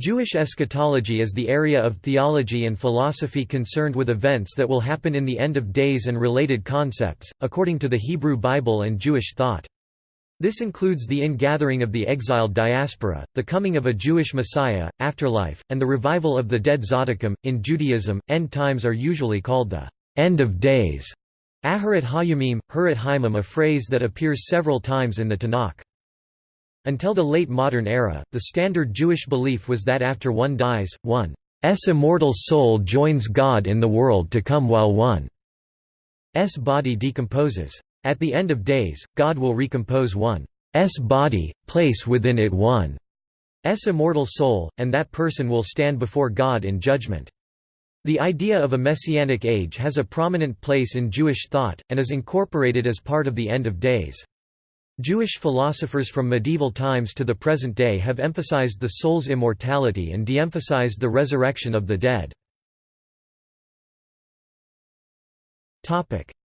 Jewish eschatology is the area of theology and philosophy concerned with events that will happen in the end of days and related concepts, according to the Hebrew Bible and Jewish thought. This includes the ingathering of the exiled diaspora, the coming of a Jewish Messiah, afterlife, and the revival of the dead Tzaddikim. In Judaism, end times are usually called the end of days. Aharat Hayamim, Hurat Haimim a phrase that appears several times in the Tanakh. Until the late modern era, the standard Jewish belief was that after one dies, one's immortal soul joins God in the world to come while one's body decomposes. At the end of days, God will recompose one's body, place within it one's immortal soul, and that person will stand before God in judgment. The idea of a messianic age has a prominent place in Jewish thought, and is incorporated as part of the end of days. Jewish philosophers from medieval times to the present day have emphasized the soul's immortality and de-emphasized the resurrection of the dead.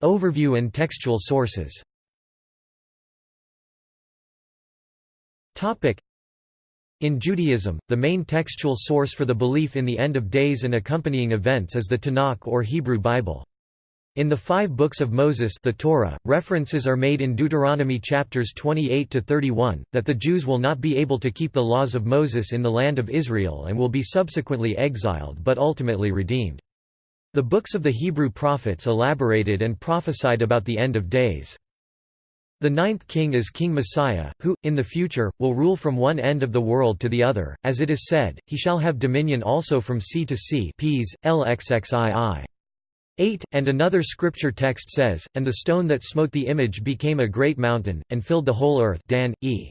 Overview and textual sources in Judaism, the main textual source for the belief in the end of days and accompanying events is the Tanakh or Hebrew Bible. In the five books of Moses the Torah, references are made in Deuteronomy chapters 28 to 31 that the Jews will not be able to keep the laws of Moses in the land of Israel and will be subsequently exiled but ultimately redeemed. The books of the Hebrew prophets elaborated and prophesied about the end of days. The ninth king is King Messiah, who, in the future, will rule from one end of the world to the other, as it is said, he shall have dominion also from sea to sea Ps, LXXII. 8, and another scripture text says, And the stone that smote the image became a great mountain, and filled the whole earth Dan, e.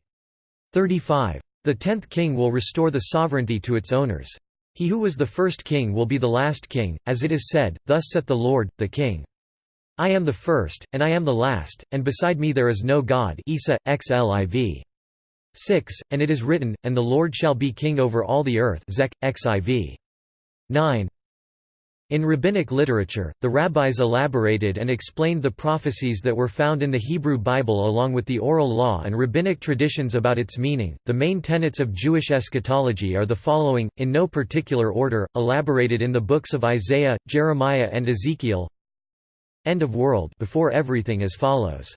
35. The tenth king will restore the sovereignty to its owners. He who was the first king will be the last king, as it is said, Thus saith the Lord, the King. I am the first, and I am the last, and beside me there is no God Isa, XLIV. 6, and it is written, And the Lord shall be king over all the earth Zech, XIV. 9, in rabbinic literature, the rabbis elaborated and explained the prophecies that were found in the Hebrew Bible along with the oral law and rabbinic traditions about its meaning. The main tenets of Jewish eschatology are the following, in no particular order, elaborated in the books of Isaiah, Jeremiah, and Ezekiel. End of world before everything as follows.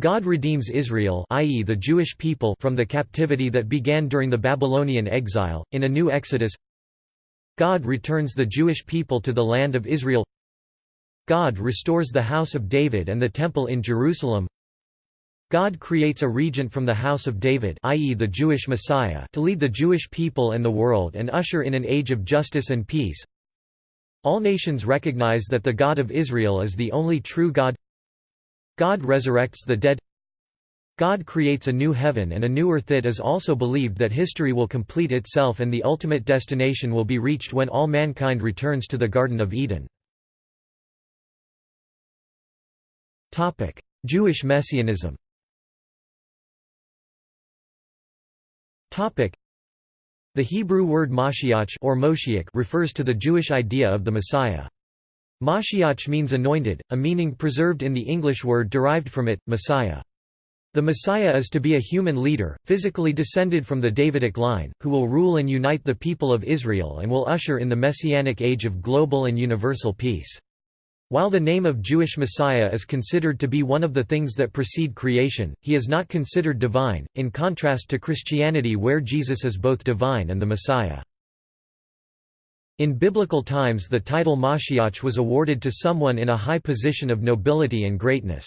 God redeems Israel i.e. the Jewish people from the captivity that began during the Babylonian exile, in a new exodus God returns the Jewish people to the land of Israel. God restores the house of David and the temple in Jerusalem. God creates a regent from the house of David i.e. the Jewish Messiah to lead the Jewish people and the world and usher in an age of justice and peace. All nations recognize that the God of Israel is the only true God. God resurrects the dead God creates a new heaven and a new earth. It is also believed that history will complete itself and the ultimate destination will be reached when all mankind returns to the Garden of Eden. Jewish Messianism The Hebrew word Mashiach or Moshiach refers to the Jewish idea of the Messiah. Mashiach means anointed, a meaning preserved in the English word derived from it, Messiah. The Messiah is to be a human leader, physically descended from the Davidic line, who will rule and unite the people of Israel and will usher in the messianic age of global and universal peace. While the name of Jewish Messiah is considered to be one of the things that precede creation, he is not considered divine, in contrast to Christianity where Jesus is both divine and the Messiah. In biblical times the title Mashiach was awarded to someone in a high position of nobility and greatness.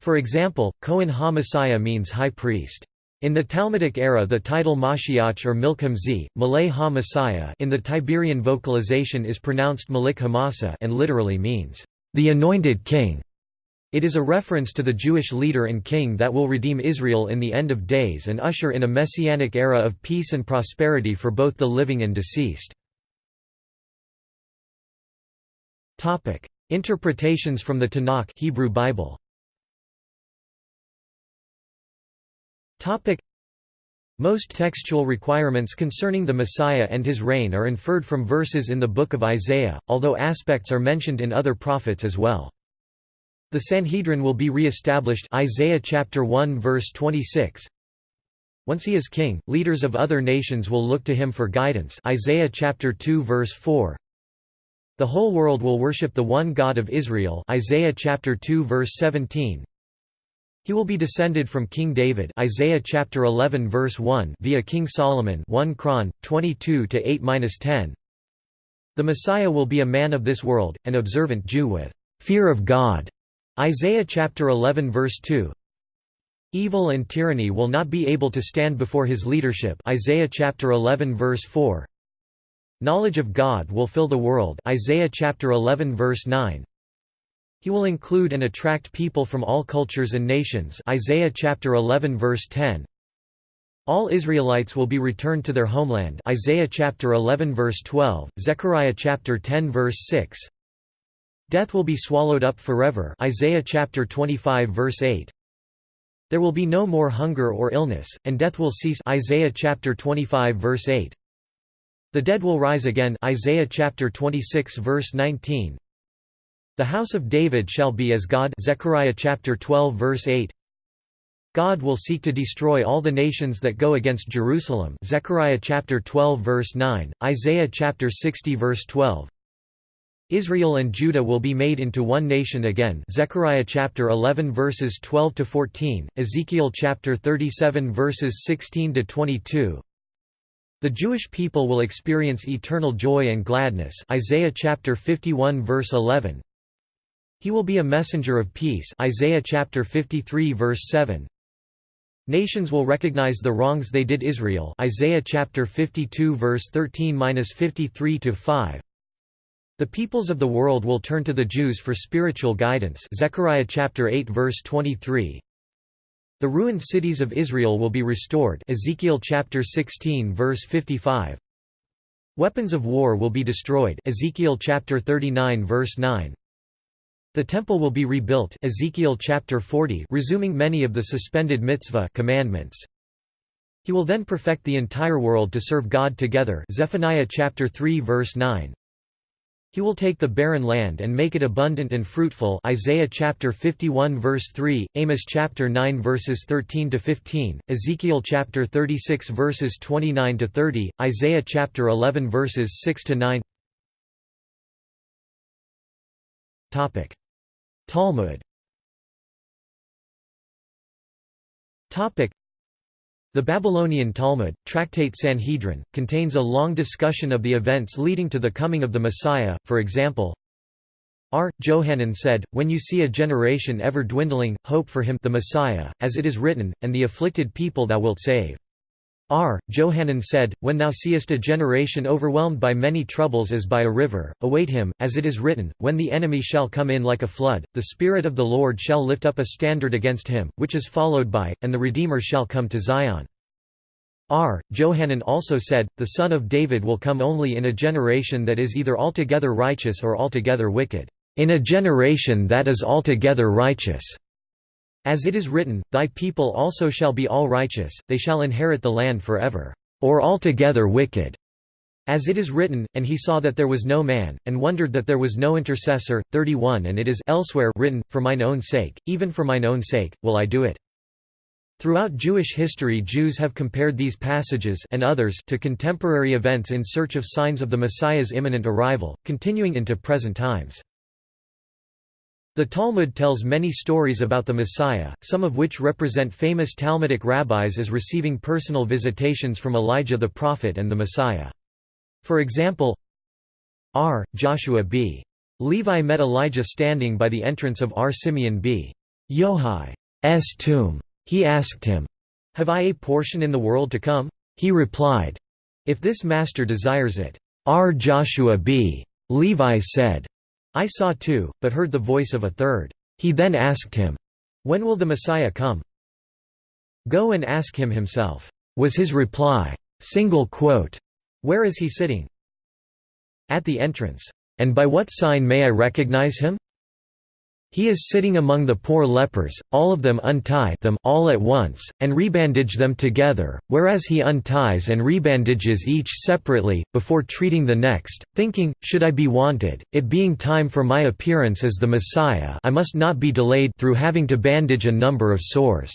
For example, Kohen HaMessiah means high priest. In the Talmudic era the title Mashiach or Milchem Z, Malay Ha-Messiah in the Tiberian vocalization is pronounced Malik Hamasa and literally means, "...the anointed king". It is a reference to the Jewish leader and king that will redeem Israel in the end of days and usher in a messianic era of peace and prosperity for both the living and deceased. Interpretations from the Tanakh Hebrew Bible Most textual requirements concerning the Messiah and his reign are inferred from verses in the Book of Isaiah, although aspects are mentioned in other prophets as well. The Sanhedrin will be re-established Isaiah chapter 1 verse 26. Once he is king, leaders of other nations will look to him for guidance Isaiah chapter 2 verse 4. The whole world will worship the one God of Israel Isaiah chapter 2 verse 17. He will be descended from King David Isaiah chapter 11 verse 1 via King Solomon 1 Chron 22 to 8-10. The Messiah will be a man of this world, an observant Jew with fear of God. Isaiah chapter 11 verse 2. Evil and tyranny will not be able to stand before his leadership. Isaiah chapter 11 verse 4 Knowledge of God will fill the world. Isaiah chapter 11 verse 9 He will include and attract people from all cultures and nations Isaiah chapter 11 verse 10 All Israelites will be returned to their homeland Isaiah chapter 11 verse 12 Zechariah chapter 10 verse 6 Death will be swallowed up forever Isaiah chapter 25 verse 8 there will be no more hunger or illness, and death will cease Isaiah chapter 25 verse 8. The dead will rise again Isaiah chapter 26 verse 19. The house of David shall be as God Zechariah chapter 12 verse 8. God will seek to destroy all the nations that go against Jerusalem Zechariah chapter 12 verse 9, Isaiah chapter 60 verse 12. Israel and Judah will be made into one nation again Zechariah chapter 11 verses 12 to 14 Ezekiel chapter 37 verses 16 to 22 The Jewish people will experience eternal joy and gladness Isaiah chapter 51 verse 11 He will be a messenger of peace Isaiah chapter 53 verse 7 Nations will recognize the wrongs they did Israel Isaiah chapter 52 verse 13-53 to 5 the peoples of the world will turn to the Jews for spiritual guidance Zechariah chapter 8 verse 23. The ruined cities of Israel will be restored Ezekiel chapter 16 verse 55. Weapons of war will be destroyed Ezekiel chapter 39 verse 9. The temple will be rebuilt Ezekiel chapter 40 resuming many of the suspended mitzvah commandments. He will then perfect the entire world to serve God together Zephaniah chapter 3 verse 9. He will take the barren land and make it abundant and fruitful Isaiah chapter 51 verse 3, Amos chapter 9 verses 13 to 15, Ezekiel chapter 36 verses 29 to 30, Isaiah chapter 11 verses 6 to 9. Topic: Talmud. Topic: the Babylonian Talmud, Tractate Sanhedrin, contains a long discussion of the events leading to the coming of the Messiah, for example, R. Johanan said, When you see a generation ever dwindling, hope for him the Messiah, as it is written, and the afflicted people thou wilt save. R. Johanan said, When thou seest a generation overwhelmed by many troubles as by a river, await him, as it is written, When the enemy shall come in like a flood, the Spirit of the Lord shall lift up a standard against him, which is followed by, and the Redeemer shall come to Zion. R. Johanan also said, The Son of David will come only in a generation that is either altogether righteous or altogether wicked. In a generation that is altogether righteous. As it is written, Thy people also shall be all righteous, they shall inherit the land forever. Or altogether wicked. As it is written, And he saw that there was no man, and wondered that there was no intercessor. 31 And it is elsewhere written, For mine own sake, even for mine own sake, will I do it. Throughout Jewish history Jews have compared these passages and others to contemporary events in search of signs of the Messiah's imminent arrival, continuing into present times. The Talmud tells many stories about the Messiah, some of which represent famous Talmudic rabbis as receiving personal visitations from Elijah the prophet and the Messiah. For example, R. Joshua b. Levi met Elijah standing by the entrance of R. Simeon b. Yohai's tomb. He asked him, Have I a portion in the world to come? He replied, If this master desires it. R. Joshua b. Levi said, I saw two, but heard the voice of a third. He then asked him, When will the Messiah come? Go and ask him himself, was his reply. Single quote. Where is he sitting? At the entrance. And by what sign may I recognize him? He is sitting among the poor lepers, all of them untie them all at once, and rebandage them together, whereas he unties and rebandages each separately, before treating the next, thinking, should I be wanted, it being time for my appearance as the Messiah I must not be delayed through having to bandage a number of sores."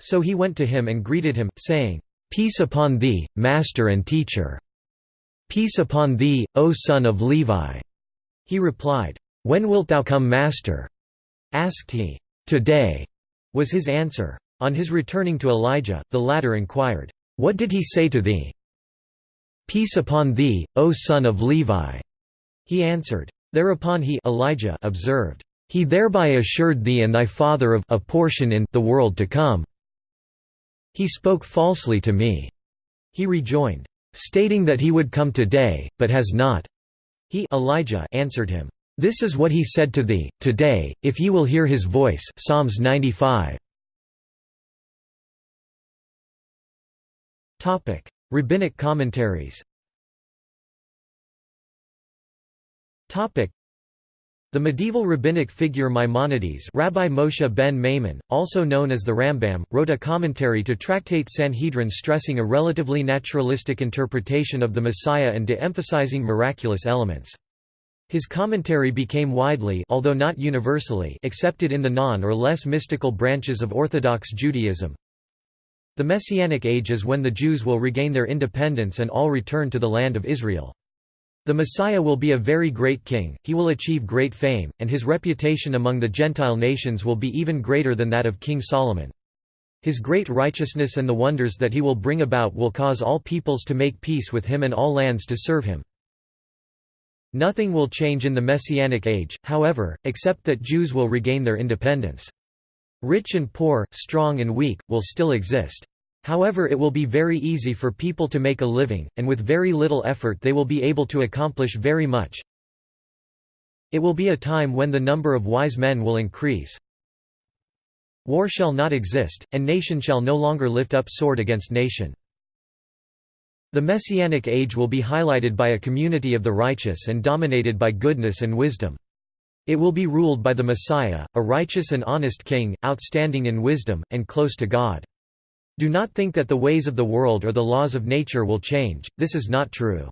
So he went to him and greeted him, saying, Peace upon thee, master and teacher. Peace upon thee, O son of Levi. He replied, When wilt thou come master? Asked he. Today, was his answer. On his returning to Elijah, the latter inquired, What did he say to thee? Peace upon thee, O son of Levi. He answered. Thereupon he Elijah observed, He thereby assured thee and thy father of a portion in the world to come. He spoke falsely to me. He rejoined, stating that he would come today, but has not. He Elijah answered him, This is what he said to thee, today, if ye will hear his voice Psalms 95. Rabbinic commentaries the medieval rabbinic figure Maimonides Rabbi Moshe ben Maimon, also known as the Rambam, wrote a commentary to Tractate Sanhedrin stressing a relatively naturalistic interpretation of the Messiah and de-emphasizing miraculous elements. His commentary became widely although not universally accepted in the non- or less mystical branches of Orthodox Judaism. The Messianic Age is when the Jews will regain their independence and all return to the land of Israel. The Messiah will be a very great king, he will achieve great fame, and his reputation among the Gentile nations will be even greater than that of King Solomon. His great righteousness and the wonders that he will bring about will cause all peoples to make peace with him and all lands to serve him. Nothing will change in the Messianic age, however, except that Jews will regain their independence. Rich and poor, strong and weak, will still exist. However it will be very easy for people to make a living, and with very little effort they will be able to accomplish very much. It will be a time when the number of wise men will increase. War shall not exist, and nation shall no longer lift up sword against nation. The Messianic age will be highlighted by a community of the righteous and dominated by goodness and wisdom. It will be ruled by the Messiah, a righteous and honest king, outstanding in wisdom, and close to God. Do not think that the ways of the world or the laws of nature will change, this is not true.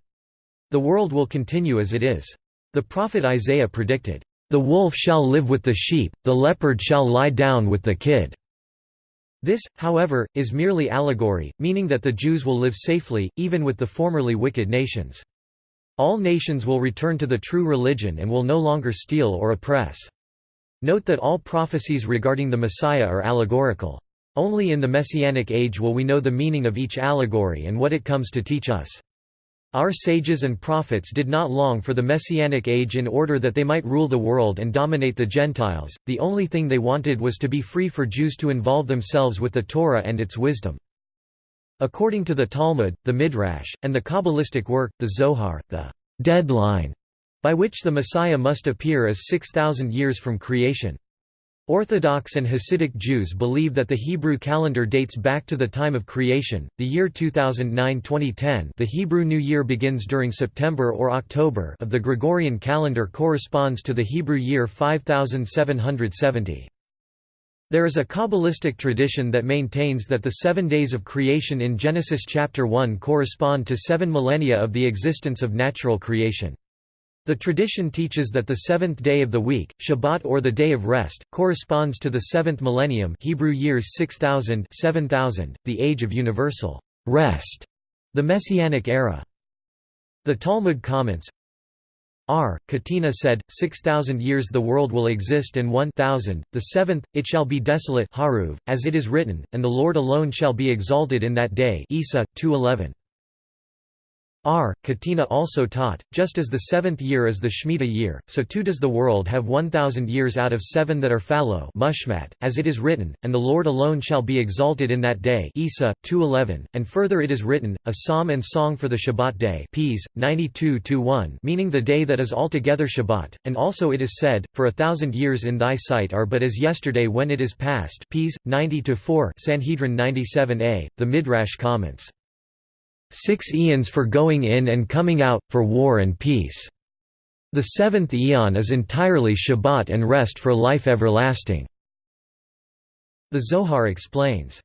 The world will continue as it is. The prophet Isaiah predicted, "...the wolf shall live with the sheep, the leopard shall lie down with the kid." This, however, is merely allegory, meaning that the Jews will live safely, even with the formerly wicked nations. All nations will return to the true religion and will no longer steal or oppress. Note that all prophecies regarding the Messiah are allegorical. Only in the Messianic age will we know the meaning of each allegory and what it comes to teach us. Our sages and prophets did not long for the Messianic age in order that they might rule the world and dominate the Gentiles, the only thing they wanted was to be free for Jews to involve themselves with the Torah and its wisdom. According to the Talmud, the Midrash, and the Kabbalistic work, the Zohar, the deadline by which the Messiah must appear is 6,000 years from creation. Orthodox and Hasidic Jews believe that the Hebrew calendar dates back to the time of creation, the year 2009-2010 the Hebrew New Year begins during September or October of the Gregorian calendar corresponds to the Hebrew year 5770. There is a Kabbalistic tradition that maintains that the seven days of creation in Genesis chapter 1 correspond to seven millennia of the existence of natural creation. The tradition teaches that the seventh day of the week, Shabbat or the Day of Rest, corresponds to the seventh millennium Hebrew years 6000 7000, the age of universal rest, the Messianic era. The Talmud comments, R. Katina said, 6,000 years the world will exist and 1,000, the seventh, it shall be desolate Haruv, as it is written, and the Lord alone shall be exalted in that day Isa, 211. R. Katina also taught, just as the seventh year is the Shemitah year, so too does the world have one thousand years out of seven that are fallow mushmat, as it is written, and the Lord alone shall be exalted in that day Isa, 2.11, and further it is written, a psalm and song for the Shabbat day Ps. 92 meaning the day that is altogether Shabbat, and also it is said, for a thousand years in thy sight are but as yesterday when it is past Ps. 90-4 Sanhedrin 97a, the Midrash comments. Six eons for going in and coming out, for war and peace. The seventh eon is entirely Shabbat and rest for life everlasting. The Zohar explains,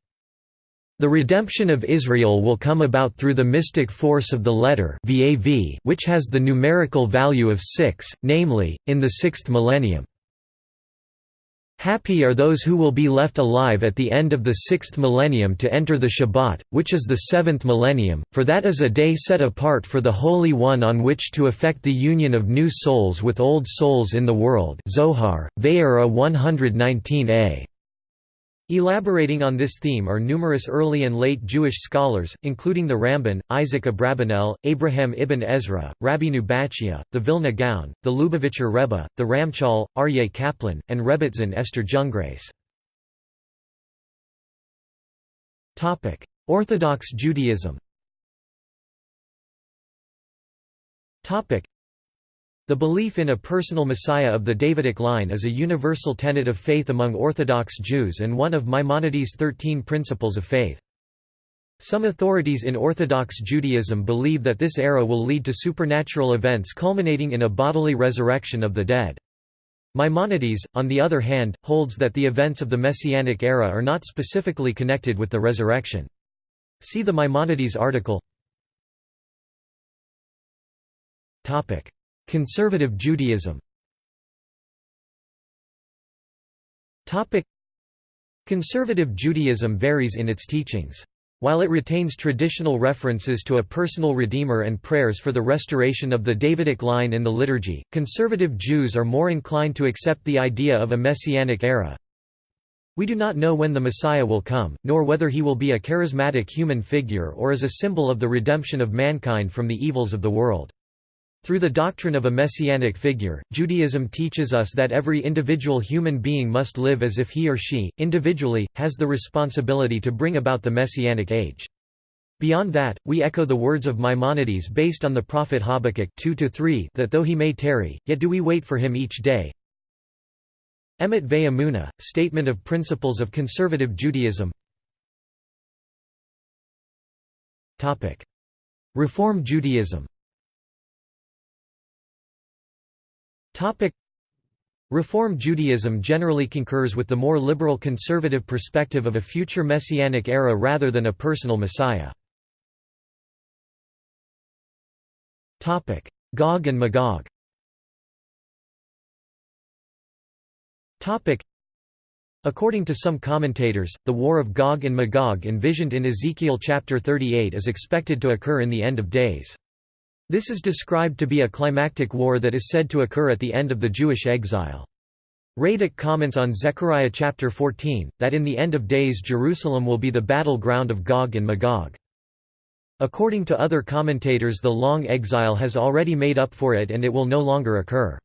the redemption of Israel will come about through the mystic force of the letter which has the numerical value of six, namely, in the sixth millennium. Happy are those who will be left alive at the end of the sixth millennium to enter the Shabbat, which is the seventh millennium, for that is a day set apart for the Holy One on which to effect the union of new souls with old souls in the world Zohar, Vayera 119a. Elaborating on this theme are numerous early and late Jewish scholars, including the Ramban, Isaac Abravanel, Abraham ibn Ezra, Rabbeinu Bachya, the Vilna Gaon, the Lubavitcher Rebbe, the Ramchal, Aryeh Kaplan, and Rebbetzin Esther Jungreis. Orthodox Judaism the belief in a personal Messiah of the Davidic line is a universal tenet of faith among Orthodox Jews and one of Maimonides' Thirteen Principles of Faith. Some authorities in Orthodox Judaism believe that this era will lead to supernatural events culminating in a bodily resurrection of the dead. Maimonides, on the other hand, holds that the events of the Messianic era are not specifically connected with the resurrection. See the Maimonides article Conservative Judaism Conservative Judaism varies in its teachings. While it retains traditional references to a personal Redeemer and prayers for the restoration of the Davidic line in the liturgy, conservative Jews are more inclined to accept the idea of a messianic era. We do not know when the Messiah will come, nor whether he will be a charismatic human figure or as a symbol of the redemption of mankind from the evils of the world. Through the doctrine of a messianic figure, Judaism teaches us that every individual human being must live as if he or she, individually, has the responsibility to bring about the messianic age. Beyond that, we echo the words of Maimonides based on the prophet Habakkuk 2 that though he may tarry, yet do we wait for him each day. Emet Ve'amuna, Statement of Principles of Conservative Judaism Reform Judaism Reform Judaism generally concurs with the more liberal conservative perspective of a future messianic era rather than a personal messiah. Gog and Magog According to some commentators, the War of Gog and Magog envisioned in Ezekiel chapter 38 is expected to occur in the end of days. This is described to be a climactic war that is said to occur at the end of the Jewish exile. Radak comments on Zechariah chapter 14, that in the end of days Jerusalem will be the battle ground of Gog and Magog. According to other commentators the long exile has already made up for it and it will no longer occur.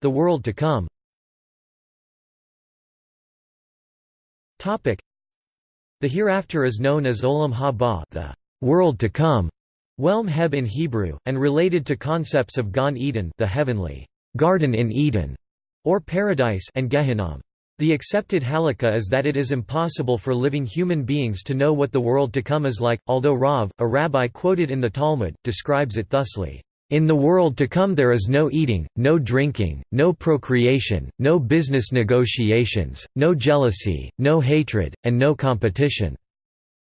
The world to come the hereafter is known as Olam Haba the world to come, Welm Heb in Hebrew, and related to concepts of Gan Eden the heavenly garden in Eden, or paradise and Gehinnom. The accepted halakha is that it is impossible for living human beings to know what the world to come is like, although Rav, a rabbi quoted in the Talmud, describes it thusly. In the world to come there is no eating, no drinking, no procreation, no business negotiations, no jealousy, no hatred, and no competition.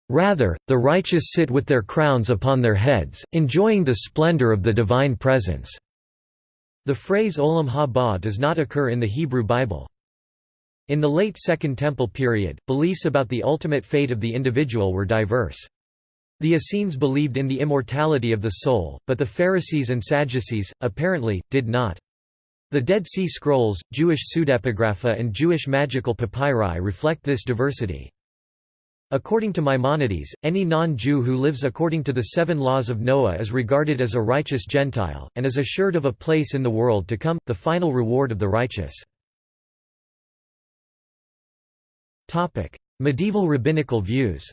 Rather, the righteous sit with their crowns upon their heads, enjoying the splendor of the divine presence." The phrase Olam haba does not occur in the Hebrew Bible. In the late Second Temple period, beliefs about the ultimate fate of the individual were diverse. The Essenes believed in the immortality of the soul, but the Pharisees and Sadducees, apparently, did not. The Dead Sea Scrolls, Jewish pseudepigrapha and Jewish magical papyri reflect this diversity. According to Maimonides, any non-Jew who lives according to the seven laws of Noah is regarded as a righteous Gentile, and is assured of a place in the world to come, the final reward of the righteous. Medieval rabbinical views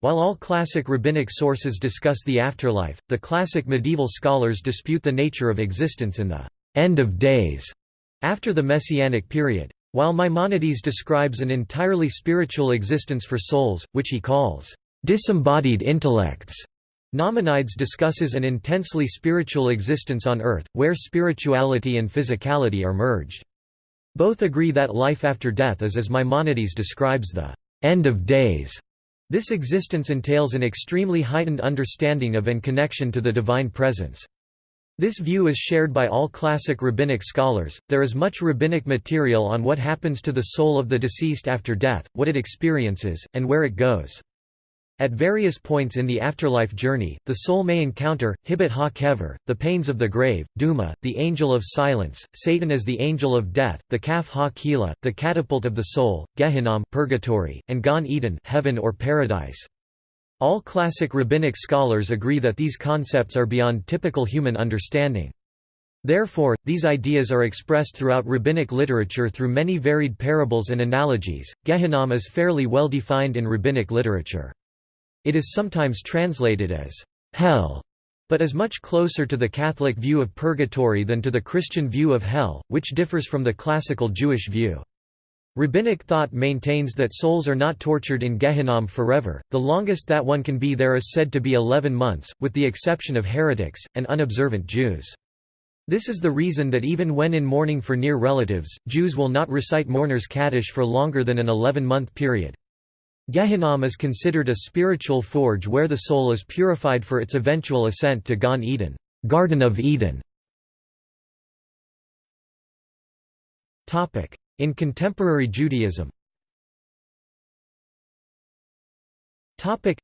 While all classic rabbinic sources discuss the afterlife, the classic medieval scholars dispute the nature of existence in the end of days after the Messianic period. While Maimonides describes an entirely spiritual existence for souls, which he calls disembodied intellects, Nachmanides discusses an intensely spiritual existence on earth, where spirituality and physicality are merged. Both agree that life after death is as Maimonides describes the end of days. This existence entails an extremely heightened understanding of and connection to the divine presence. This view is shared by all classic rabbinic scholars. There is much rabbinic material on what happens to the soul of the deceased after death, what it experiences, and where it goes. At various points in the afterlife journey, the soul may encounter, hibit ha kever, the pains of the grave, duma, the angel of silence, Satan as the angel of death, the kaf ha kila, the catapult of the soul, Gehinnom purgatory, and Gan Eden heaven or paradise. All classic rabbinic scholars agree that these concepts are beyond typical human understanding. Therefore, these ideas are expressed throughout rabbinic literature through many varied parables and analogies. Gehinnom is fairly well defined in rabbinic literature. It is sometimes translated as hell, but is much closer to the Catholic view of purgatory than to the Christian view of hell, which differs from the classical Jewish view. Rabbinic thought maintains that souls are not tortured in Gehinnom forever, the longest that one can be there is said to be 11 months, with the exception of heretics, and unobservant Jews. This is the reason that even when in mourning for near relatives, Jews will not recite mourner's Kaddish for longer than an 11-month period. Gehinnom is considered a spiritual forge where the soul is purified for its eventual ascent to Gan Eden, Garden of Eden. Topic: In contemporary Judaism Topic: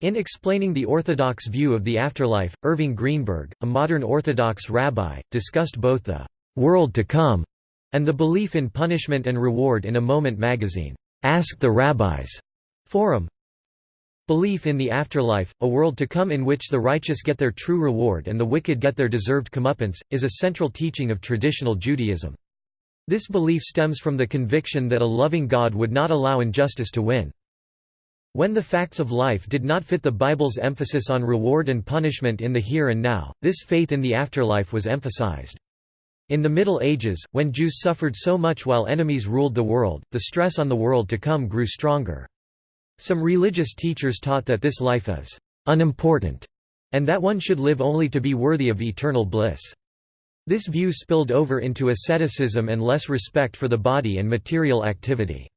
in explaining the Orthodox view of the afterlife, Irving Greenberg, a modern Orthodox rabbi, discussed both the «world to come» and the belief in punishment and reward in a Moment magazine. Ask the Rabbis forum. Belief in the afterlife, a world to come in which the righteous get their true reward and the wicked get their deserved comeuppance, is a central teaching of traditional Judaism. This belief stems from the conviction that a loving God would not allow injustice to win. When the facts of life did not fit the Bible's emphasis on reward and punishment in the here and now, this faith in the afterlife was emphasized. In the Middle Ages, when Jews suffered so much while enemies ruled the world, the stress on the world to come grew stronger. Some religious teachers taught that this life is unimportant, and that one should live only to be worthy of eternal bliss. This view spilled over into asceticism and less respect for the body and material activity.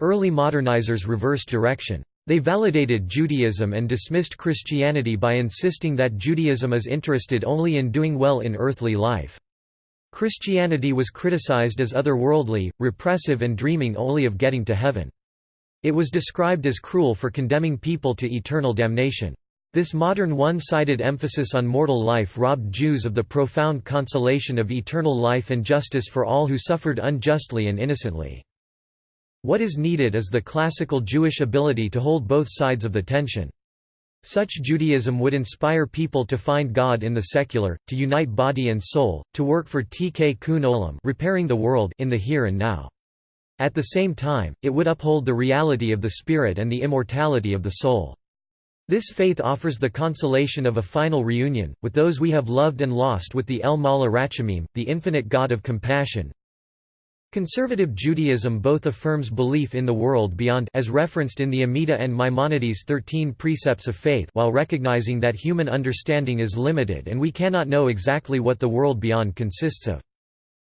Early modernizers reversed direction. They validated Judaism and dismissed Christianity by insisting that Judaism is interested only in doing well in earthly life. Christianity was criticized as otherworldly, repressive and dreaming only of getting to heaven. It was described as cruel for condemning people to eternal damnation. This modern one-sided emphasis on mortal life robbed Jews of the profound consolation of eternal life and justice for all who suffered unjustly and innocently. What is needed is the classical Jewish ability to hold both sides of the tension. Such Judaism would inspire people to find God in the secular, to unite body and soul, to work for tikkun olam repairing the world in the here and now. At the same time, it would uphold the reality of the spirit and the immortality of the soul. This faith offers the consolation of a final reunion, with those we have loved and lost with the El Mala Rachamim, the infinite God of compassion, Conservative Judaism both affirms belief in the world beyond as referenced in the Amida and Maimonides' Thirteen Precepts of Faith while recognizing that human understanding is limited and we cannot know exactly what the world beyond consists of.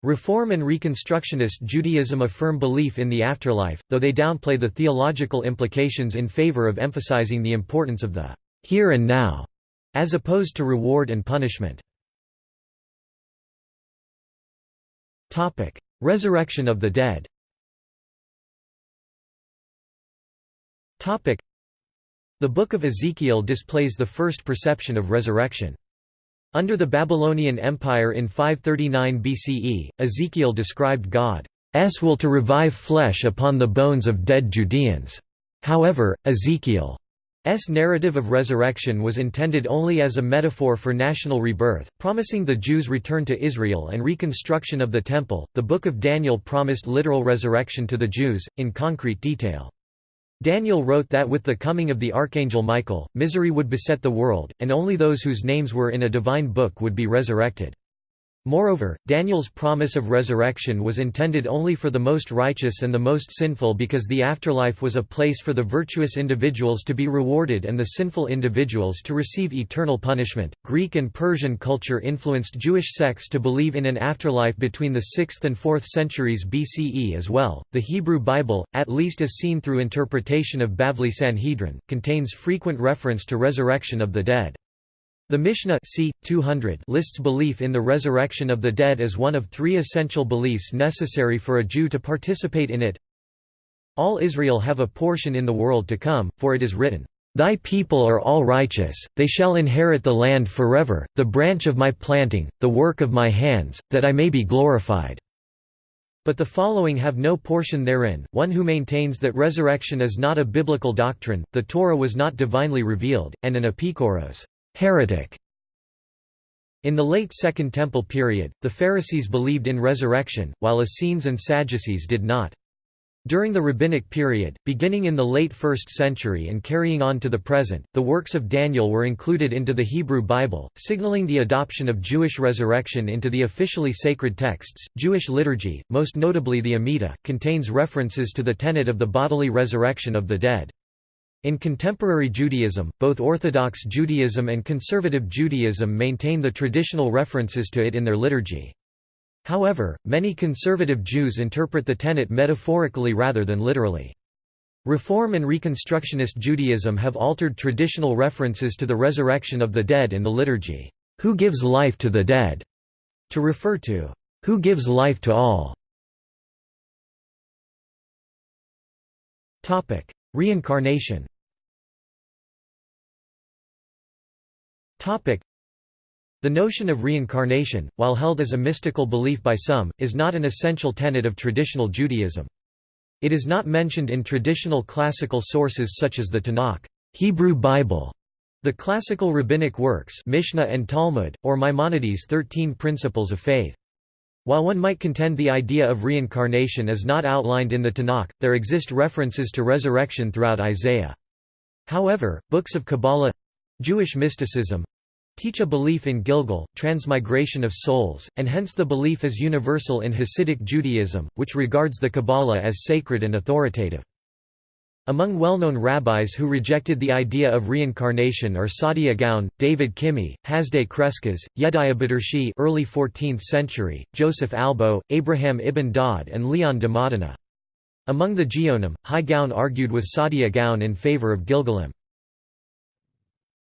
Reform and Reconstructionist Judaism affirm belief in the afterlife, though they downplay the theological implications in favor of emphasizing the importance of the here and now, as opposed to reward and punishment. Resurrection of the dead The Book of Ezekiel displays the first perception of resurrection. Under the Babylonian Empire in 539 BCE, Ezekiel described God's will to revive flesh upon the bones of dead Judeans. However, Ezekiel S narrative of resurrection was intended only as a metaphor for national rebirth, promising the Jews' return to Israel and reconstruction of the Temple. The Book of Daniel promised literal resurrection to the Jews, in concrete detail. Daniel wrote that with the coming of the archangel Michael, misery would beset the world, and only those whose names were in a divine book would be resurrected. Moreover, Daniel's promise of resurrection was intended only for the most righteous and the most sinful because the afterlife was a place for the virtuous individuals to be rewarded and the sinful individuals to receive eternal punishment. Greek and Persian culture influenced Jewish sects to believe in an afterlife between the 6th and 4th centuries BCE as well. The Hebrew Bible, at least as seen through interpretation of Bavli Sanhedrin, contains frequent reference to resurrection of the dead. The Mishnah c. 200 lists belief in the resurrection of the dead as one of three essential beliefs necessary for a Jew to participate in it. All Israel have a portion in the world to come, for it is written, Thy people are all righteous, they shall inherit the land forever, the branch of my planting, the work of my hands, that I may be glorified. But the following have no portion therein, one who maintains that resurrection is not a biblical doctrine, the Torah was not divinely revealed, and an epikoros heretic. In the late Second Temple period, the Pharisees believed in resurrection, while Essenes and Sadducees did not. During the Rabbinic period, beginning in the late 1st century and carrying on to the present, the works of Daniel were included into the Hebrew Bible, signaling the adoption of Jewish resurrection into the officially sacred texts. Jewish liturgy, most notably the Amidah, contains references to the tenet of the bodily resurrection of the dead. In contemporary Judaism, both Orthodox Judaism and Conservative Judaism maintain the traditional references to it in their liturgy. However, many conservative Jews interpret the tenet metaphorically rather than literally. Reform and Reconstructionist Judaism have altered traditional references to the resurrection of the dead in the liturgy, "'Who gives life to the dead' to refer to. "'Who gives life to all' Reincarnation The notion of reincarnation, while held as a mystical belief by some, is not an essential tenet of traditional Judaism. It is not mentioned in traditional classical sources such as the Tanakh Hebrew Bible, the classical rabbinic works Mishnah and Talmud, or Maimonides' Thirteen Principles of Faith. While one might contend the idea of reincarnation is not outlined in the Tanakh, there exist references to resurrection throughout Isaiah. However, books of Kabbalah—Jewish mysticism—teach a belief in Gilgul, transmigration of souls, and hence the belief is universal in Hasidic Judaism, which regards the Kabbalah as sacred and authoritative. Among well-known rabbis who rejected the idea of reincarnation are Saadia Gaon, David Kimhi, Hasdai Crescas, Yedaya Bedershi early 14th century, Joseph Albo, Abraham ibn Daud and Leon de Modena. Among the Geonim, Hai Gaon argued with Saadia Gaon in favor of Gilgulim.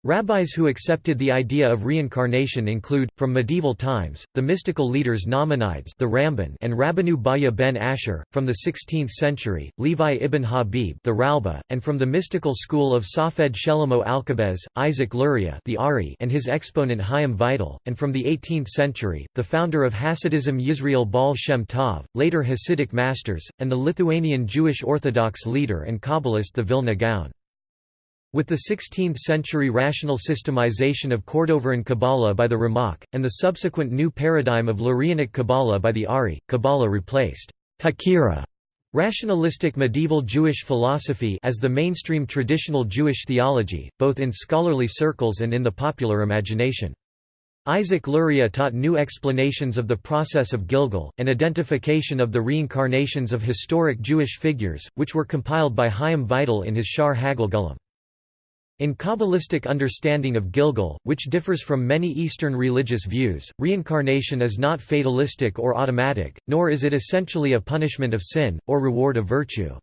Rabbis who accepted the idea of reincarnation include, from medieval times, the mystical leaders Nachmanides the Ramban and Rabbeinu Bahya ben Asher, from the 16th century, Levi ibn Habib the Ralba, and from the mystical school of Safed Shlomo Alkabetz, Isaac Luria the Ari and his exponent Chaim Vital, and from the 18th century, the founder of Hasidism Yisrael Baal Shem Tov, later Hasidic masters, and the Lithuanian Jewish Orthodox leader and Kabbalist the Vilna Gaon. With the 16th-century rational systemization of Cordoveran Kabbalah by the Ramak, and the subsequent new paradigm of Lurianic Kabbalah by the Ari, Kabbalah replaced Hakira rationalistic medieval Jewish philosophy as the mainstream traditional Jewish theology, both in scholarly circles and in the popular imagination. Isaac Luria taught new explanations of the process of Gilgul, and identification of the reincarnations of historic Jewish figures, which were compiled by Chaim Vital in his Sha'ar HaGilgulim. In Kabbalistic understanding of Gilgul, which differs from many Eastern religious views, reincarnation is not fatalistic or automatic, nor is it essentially a punishment of sin, or reward of virtue.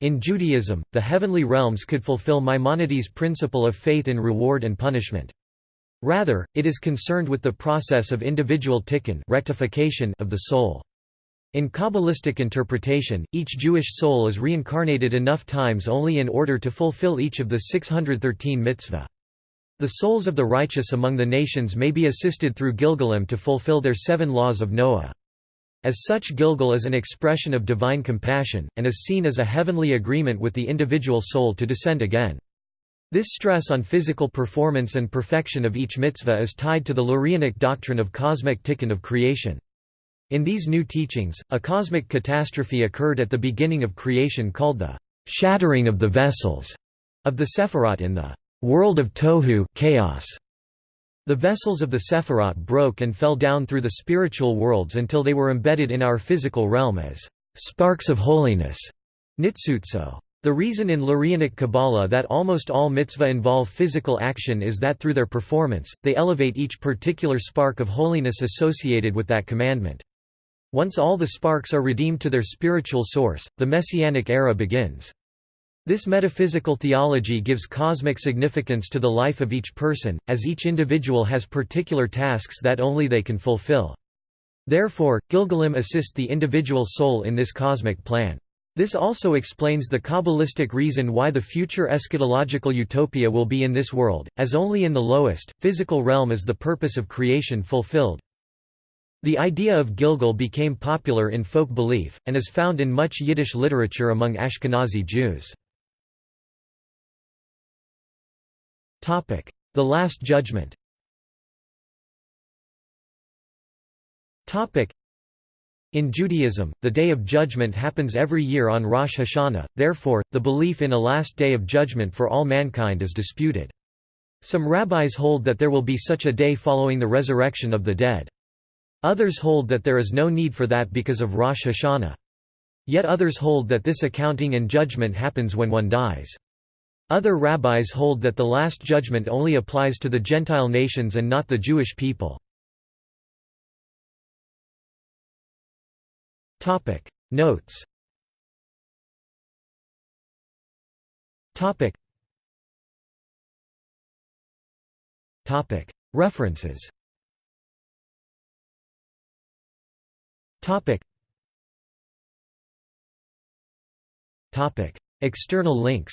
In Judaism, the heavenly realms could fulfill Maimonides' principle of faith in reward and punishment. Rather, it is concerned with the process of individual tikkun rectification of the soul. In Kabbalistic interpretation, each Jewish soul is reincarnated enough times only in order to fulfill each of the 613 mitzvah. The souls of the righteous among the nations may be assisted through Gilgulim to fulfill their seven laws of Noah. As such Gilgul is an expression of divine compassion, and is seen as a heavenly agreement with the individual soul to descend again. This stress on physical performance and perfection of each mitzvah is tied to the Lurianic doctrine of cosmic tikkun of creation. In these new teachings, a cosmic catastrophe occurred at the beginning of creation called the shattering of the vessels of the Sephirot in the world of Tohu chaos. The vessels of the Sephirot broke and fell down through the spiritual worlds until they were embedded in our physical realm as sparks of holiness. Nitsutso. The reason in Lurianic Kabbalah that almost all mitzvah involve physical action is that through their performance, they elevate each particular spark of holiness associated with that commandment. Once all the sparks are redeemed to their spiritual source, the Messianic era begins. This metaphysical theology gives cosmic significance to the life of each person, as each individual has particular tasks that only they can fulfill. Therefore, Gilgulim assist the individual soul in this cosmic plan. This also explains the Kabbalistic reason why the future eschatological utopia will be in this world, as only in the lowest, physical realm is the purpose of creation fulfilled. The idea of Gilgul became popular in folk belief, and is found in much Yiddish literature among Ashkenazi Jews. The Last Judgment in Judaism, the Day of Judgment happens every year on Rosh Hashanah, therefore, the belief in a last day of judgment for all mankind is disputed. Some rabbis hold that there will be such a day following the resurrection of the dead. Others hold that there is no need for that because of Rosh Hashanah. Yet others hold that this accounting and judgment happens when one dies. Other rabbis hold that the Last Judgment only applies to the Gentile nations and not the Jewish people. Notes References Topic. Topic. External links.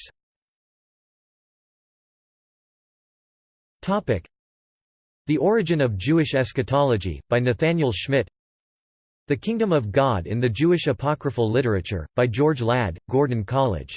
Topic. The Origin of Jewish Eschatology, by Nathaniel Schmidt. The Kingdom of God in the Jewish Apocryphal Literature, by George Ladd, Gordon College